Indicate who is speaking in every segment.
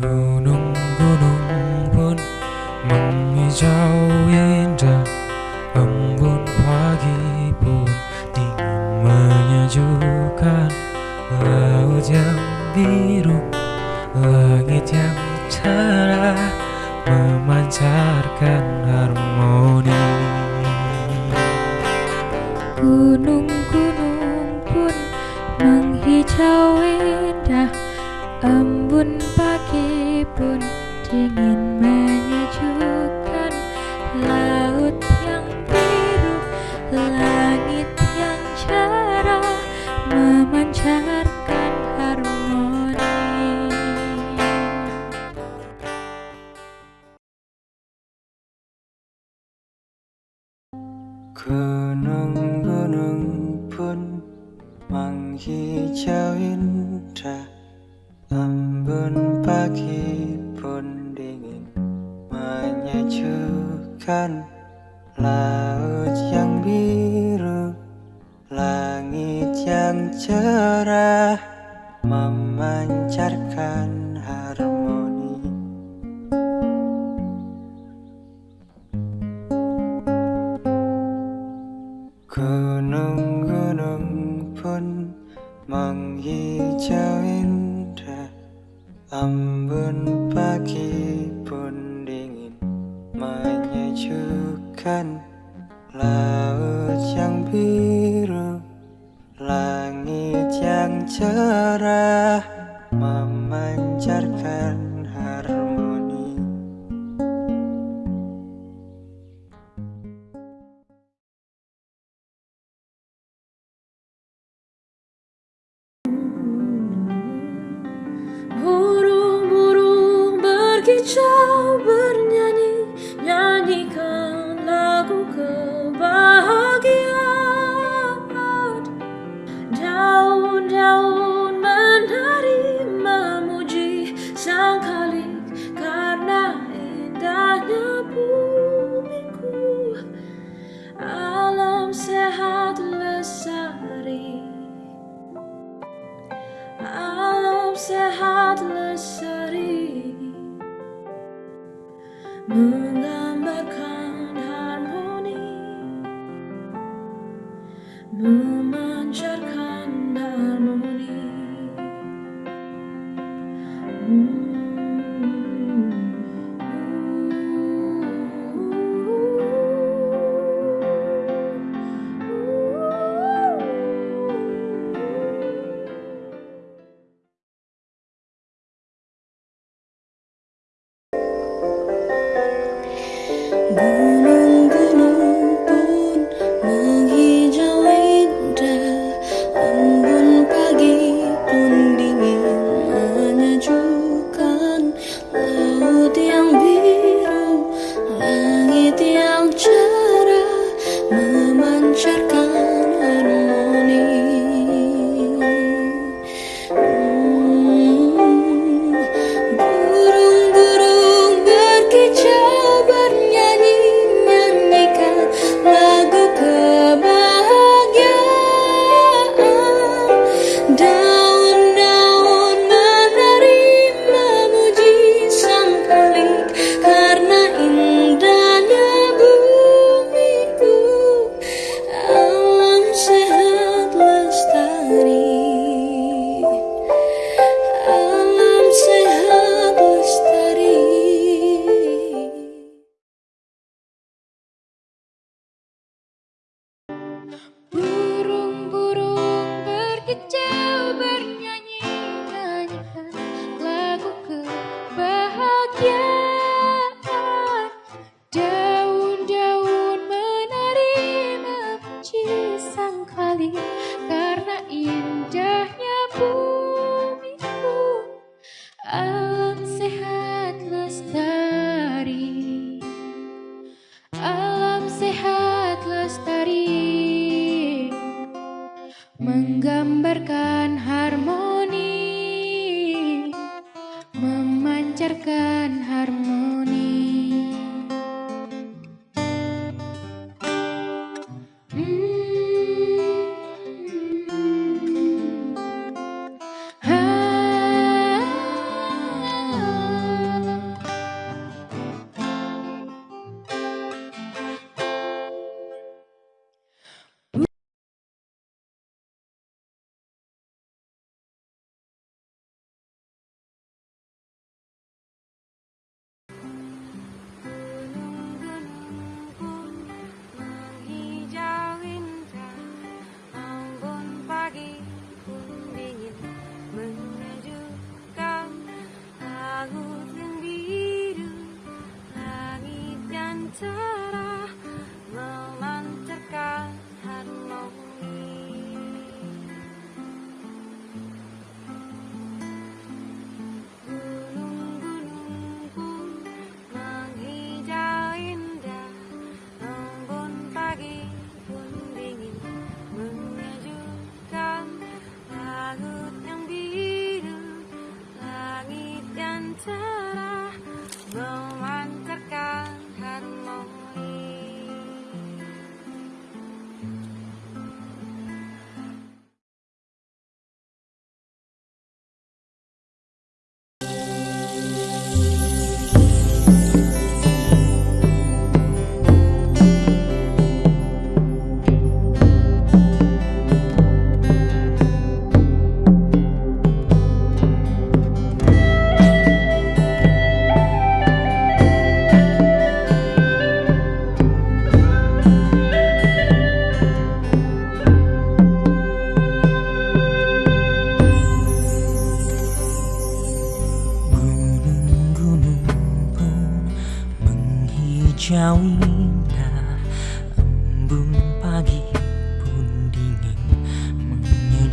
Speaker 1: room. Ooh.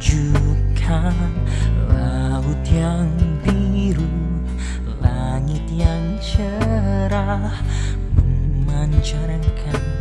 Speaker 1: Menyejukkan Laut yang biru, langit yang cerah Memancarkan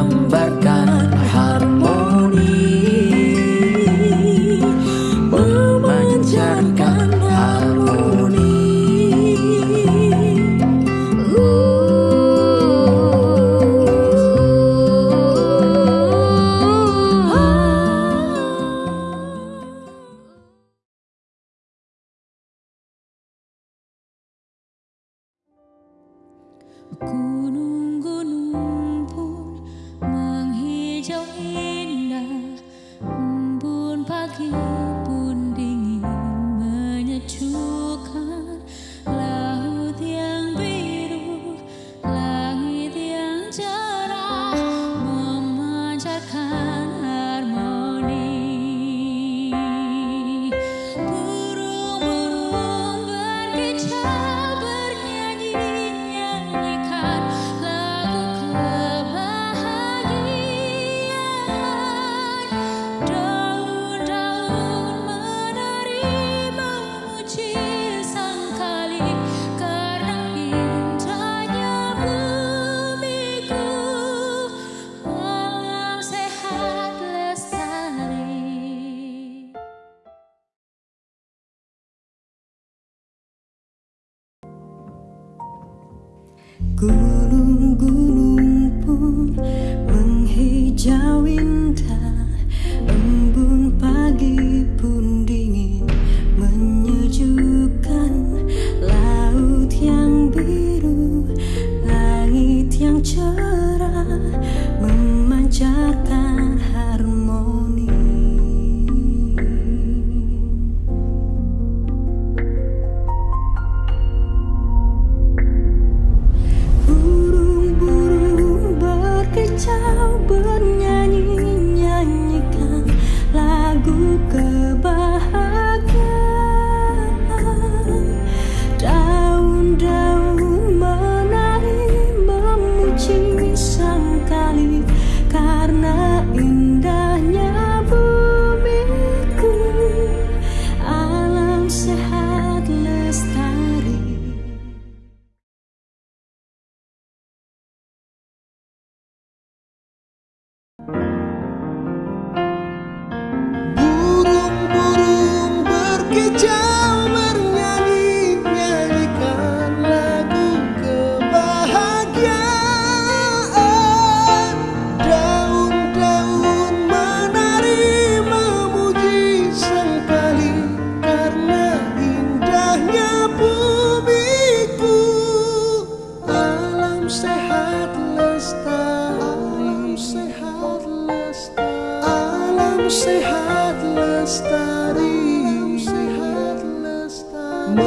Speaker 2: number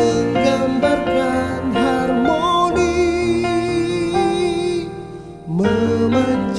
Speaker 2: Menggambarkan harmoni Memancarkan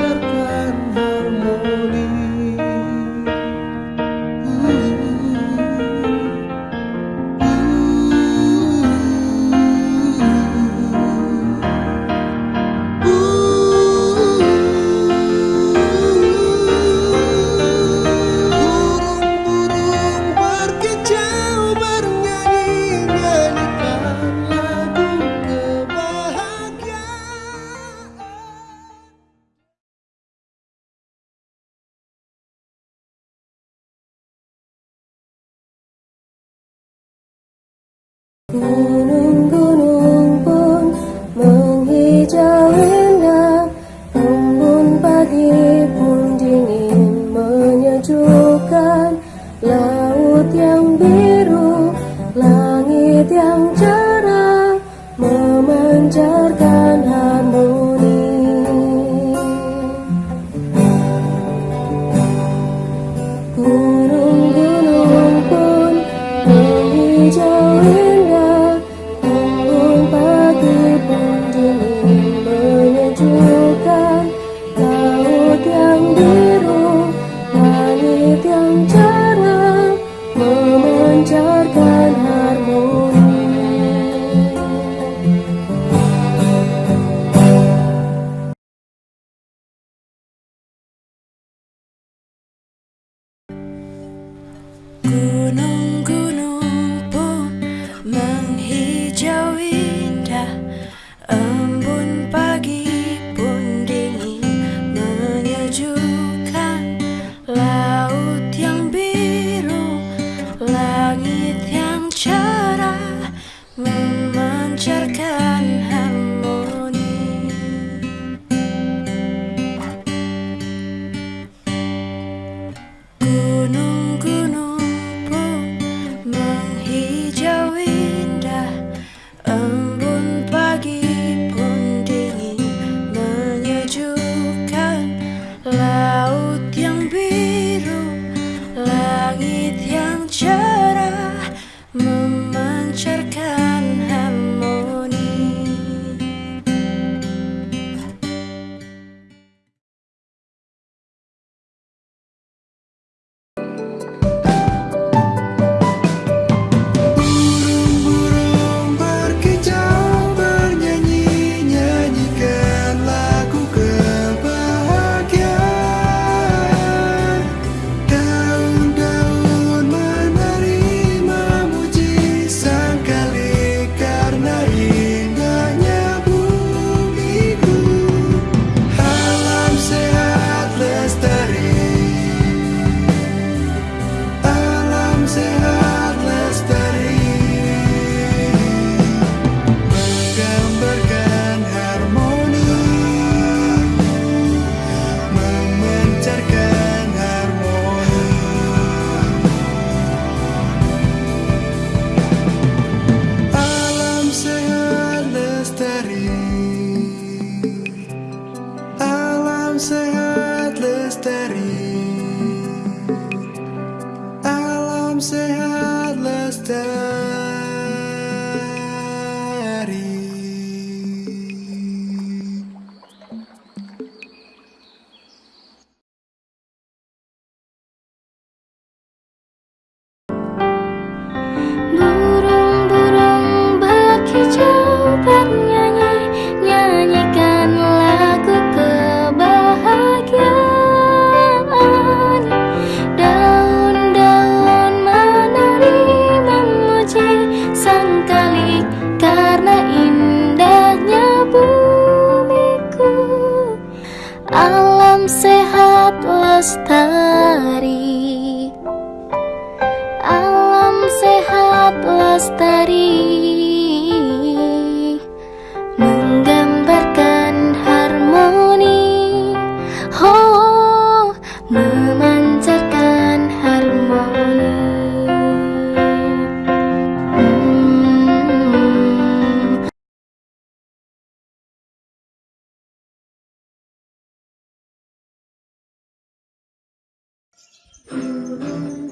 Speaker 3: Thank.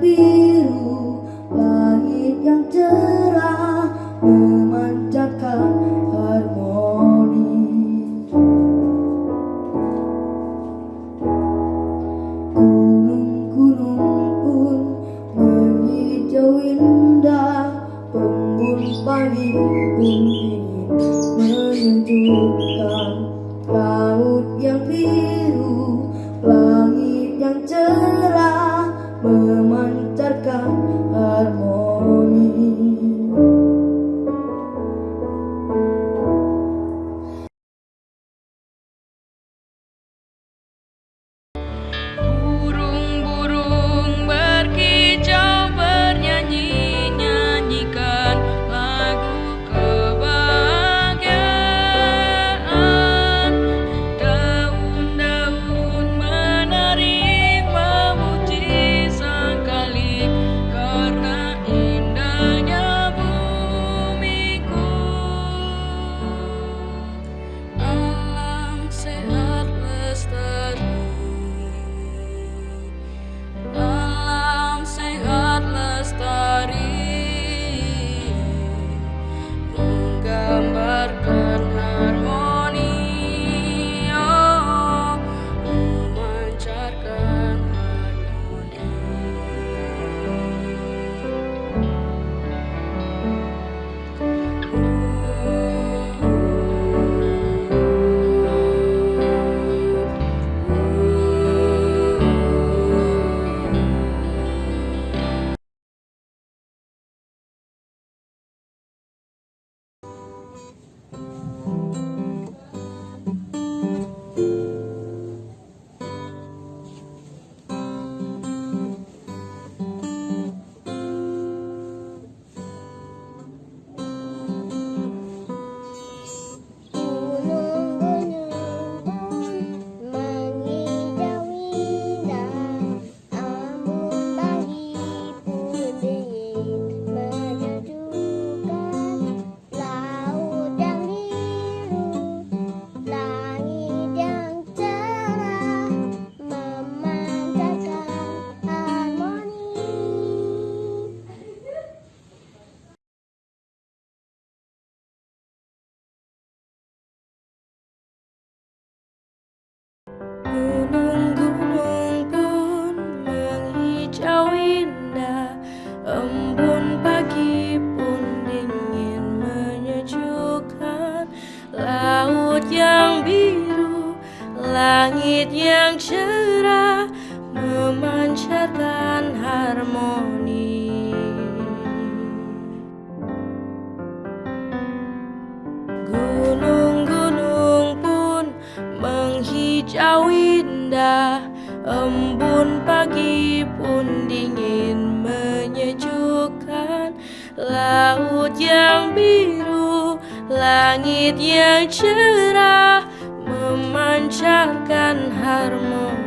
Speaker 3: be yang biru Langit yang cerah Memancarkan harmoni.